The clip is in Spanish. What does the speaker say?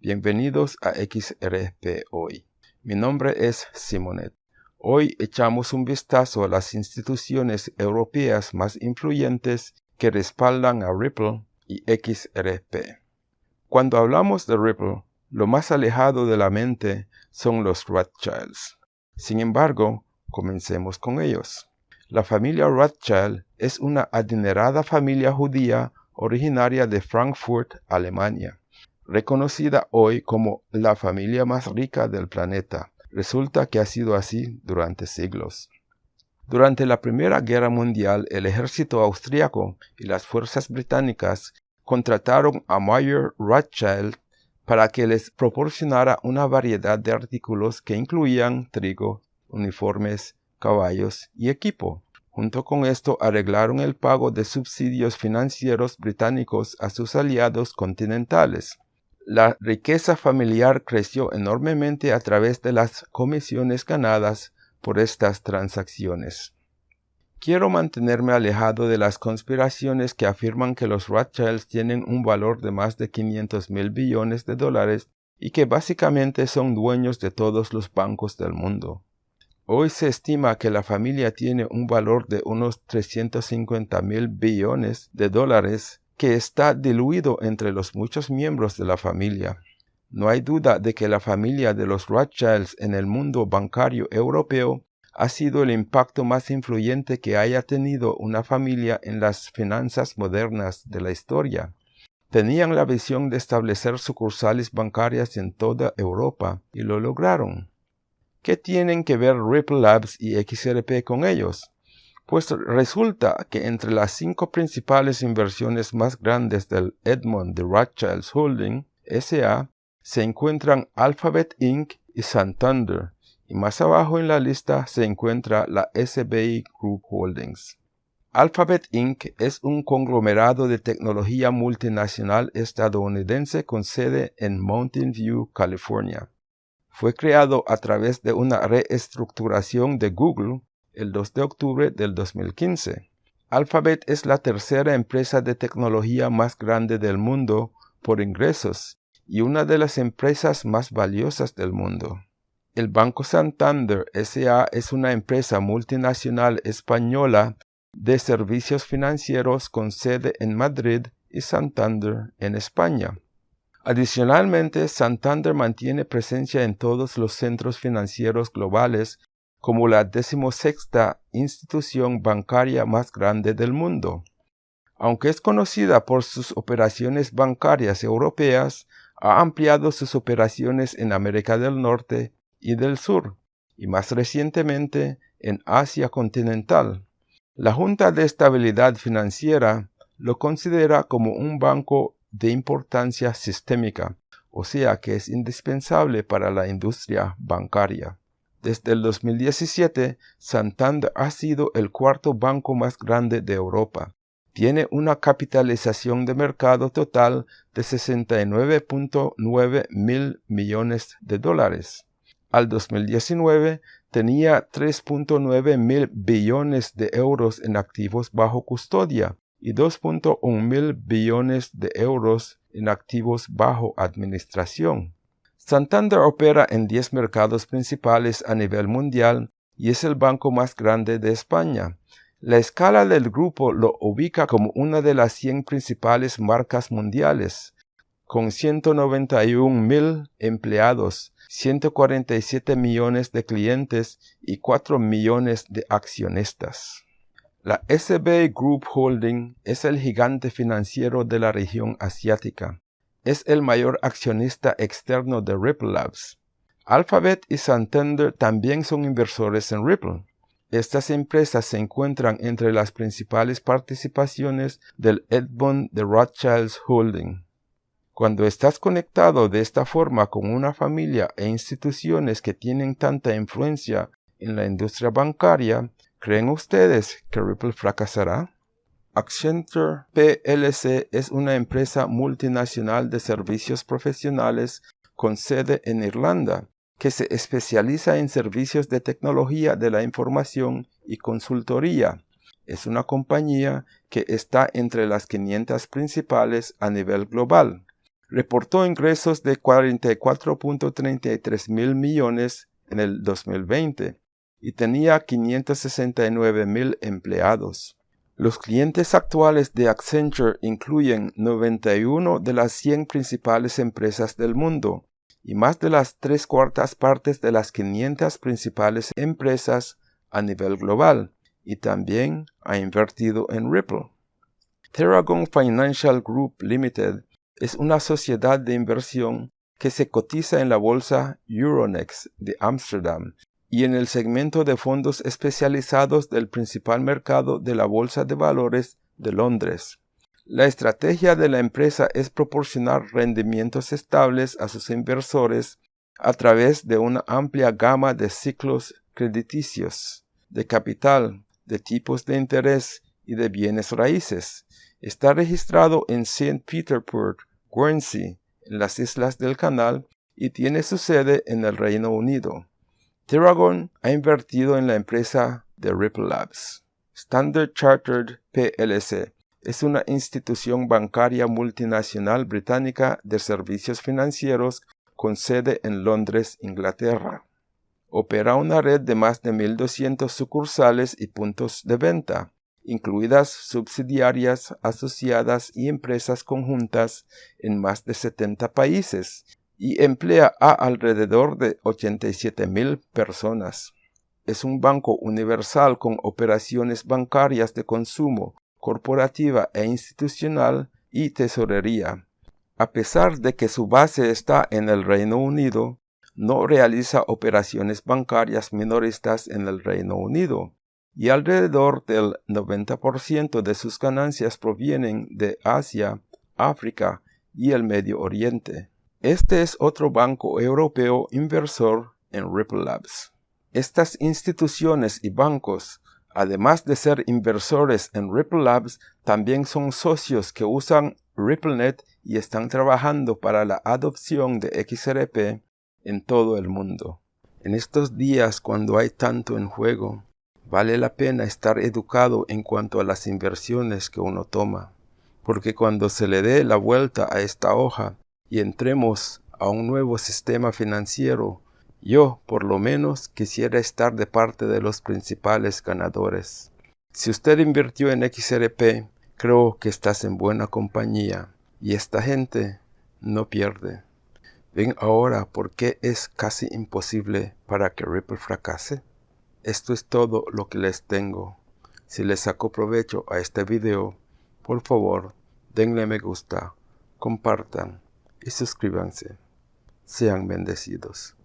Bienvenidos a XRP Hoy. Mi nombre es Simonet. Hoy echamos un vistazo a las instituciones europeas más influyentes que respaldan a Ripple y XRP. Cuando hablamos de Ripple, lo más alejado de la mente son los Rothschilds. Sin embargo, comencemos con ellos. La familia Rothschild es una adinerada familia judía originaria de Frankfurt, Alemania, reconocida hoy como la familia más rica del planeta. Resulta que ha sido así durante siglos. Durante la Primera Guerra Mundial, el ejército austriaco y las fuerzas británicas contrataron a Mayer Rothschild para que les proporcionara una variedad de artículos que incluían trigo, uniformes, caballos y equipo. Junto con esto arreglaron el pago de subsidios financieros británicos a sus aliados continentales. La riqueza familiar creció enormemente a través de las comisiones ganadas por estas transacciones. Quiero mantenerme alejado de las conspiraciones que afirman que los Rothschilds tienen un valor de más de 500 mil billones de dólares y que básicamente son dueños de todos los bancos del mundo. Hoy se estima que la familia tiene un valor de unos 350 mil billones de dólares que está diluido entre los muchos miembros de la familia. No hay duda de que la familia de los Rothschilds en el mundo bancario europeo ha sido el impacto más influyente que haya tenido una familia en las finanzas modernas de la historia. Tenían la visión de establecer sucursales bancarias en toda Europa y lo lograron. ¿Qué tienen que ver Ripple Labs y XRP con ellos? Pues resulta que entre las cinco principales inversiones más grandes del Edmond de Rothschilds Holding SA se encuentran Alphabet Inc. y Santander, y más abajo en la lista se encuentra la SBI Group Holdings. Alphabet Inc. es un conglomerado de tecnología multinacional estadounidense con sede en Mountain View, California fue creado a través de una reestructuración de Google el 2 de octubre del 2015. Alphabet es la tercera empresa de tecnología más grande del mundo por ingresos y una de las empresas más valiosas del mundo. El Banco Santander SA es una empresa multinacional española de servicios financieros con sede en Madrid y Santander en España. Adicionalmente, Santander mantiene presencia en todos los centros financieros globales como la decimosexta institución bancaria más grande del mundo. Aunque es conocida por sus operaciones bancarias europeas, ha ampliado sus operaciones en América del Norte y del Sur, y más recientemente en Asia continental. La Junta de Estabilidad Financiera lo considera como un banco de importancia sistémica, o sea que es indispensable para la industria bancaria. Desde el 2017, Santander ha sido el cuarto banco más grande de Europa. Tiene una capitalización de mercado total de 69.9 mil millones de dólares. Al 2019 tenía 3.9 mil billones de euros en activos bajo custodia, y 2.1 mil billones de euros en activos bajo administración. Santander opera en 10 mercados principales a nivel mundial y es el banco más grande de España. La escala del grupo lo ubica como una de las 100 principales marcas mundiales, con 191 mil empleados, 147 millones de clientes y 4 millones de accionistas. La SB Group Holding es el gigante financiero de la región asiática. Es el mayor accionista externo de Ripple Labs. Alphabet y Santander también son inversores en Ripple. Estas empresas se encuentran entre las principales participaciones del Edmond de Rothschilds Holding. Cuando estás conectado de esta forma con una familia e instituciones que tienen tanta influencia en la industria bancaria, ¿Creen ustedes que Ripple fracasará? Accenture PLC es una empresa multinacional de servicios profesionales con sede en Irlanda que se especializa en servicios de tecnología de la información y consultoría. Es una compañía que está entre las 500 principales a nivel global. reportó ingresos de 44.33 mil millones en el 2020 y tenía 569 mil empleados. Los clientes actuales de Accenture incluyen 91 de las 100 principales empresas del mundo y más de las tres cuartas partes de las 500 principales empresas a nivel global, y también ha invertido en Ripple. Terragon Financial Group Limited es una sociedad de inversión que se cotiza en la bolsa Euronext de Ámsterdam y en el segmento de fondos especializados del principal mercado de la Bolsa de Valores de Londres. La estrategia de la empresa es proporcionar rendimientos estables a sus inversores a través de una amplia gama de ciclos crediticios, de capital, de tipos de interés y de bienes raíces. Está registrado en St. Petersburg, Guernsey, en las Islas del Canal, y tiene su sede en el Reino Unido. Terragon ha invertido en la empresa de Ripple Labs. Standard Chartered PLC es una institución bancaria multinacional británica de servicios financieros con sede en Londres, Inglaterra. Opera una red de más de 1.200 sucursales y puntos de venta, incluidas subsidiarias, asociadas y empresas conjuntas en más de 70 países, y emplea a alrededor de 87 mil personas. Es un banco universal con operaciones bancarias de consumo, corporativa e institucional y tesorería. A pesar de que su base está en el Reino Unido, no realiza operaciones bancarias minoristas en el Reino Unido y alrededor del 90% de sus ganancias provienen de Asia, África y el Medio Oriente. Este es otro banco europeo inversor en Ripple Labs. Estas instituciones y bancos, además de ser inversores en Ripple Labs, también son socios que usan RippleNet y están trabajando para la adopción de XRP en todo el mundo. En estos días cuando hay tanto en juego, vale la pena estar educado en cuanto a las inversiones que uno toma, porque cuando se le dé la vuelta a esta hoja, y entremos a un nuevo sistema financiero, yo por lo menos quisiera estar de parte de los principales ganadores. Si usted invirtió en XRP, creo que estás en buena compañía y esta gente no pierde. ¿Ven ahora por qué es casi imposible para que Ripple fracase? Esto es todo lo que les tengo. Si les sacó provecho a este video, por favor, denle me gusta, compartan y suscríbanse. Sean bendecidos.